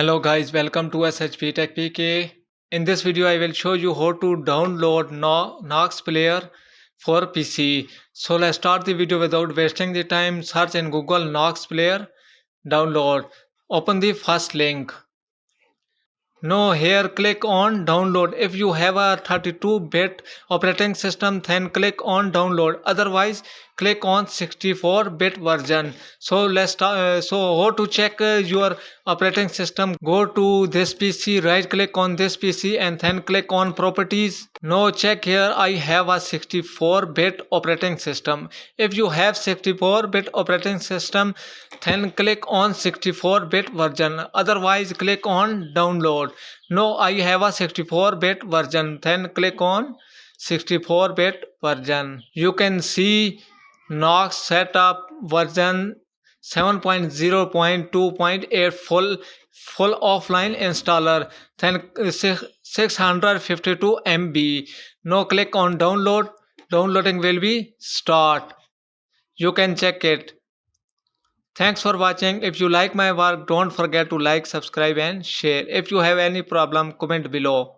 Hello guys, welcome to SHP Tech PK. In this video, I will show you how to download Nox Player for PC. So let's start the video without wasting the time. Search in Google Nox Player, download. Open the first link. Now here click on download. If you have a 32-bit operating system, then click on download. Otherwise, click on 64-bit version. So let's. Uh, so how to check uh, your operating system? Go to this PC, right click on this PC and then click on properties. Now check here. I have a 64-bit operating system. If you have 64-bit operating system, then click on 64-bit version. Otherwise, click on download. No, I have a 64-bit version. Then click on 64-bit version. You can see Nox setup version 7.0.2.8 full full offline installer then uh, 652 MB. Now click on download. Downloading will be start. You can check it. Thanks for watching. If you like my work, don't forget to like, subscribe and share. If you have any problem, comment below.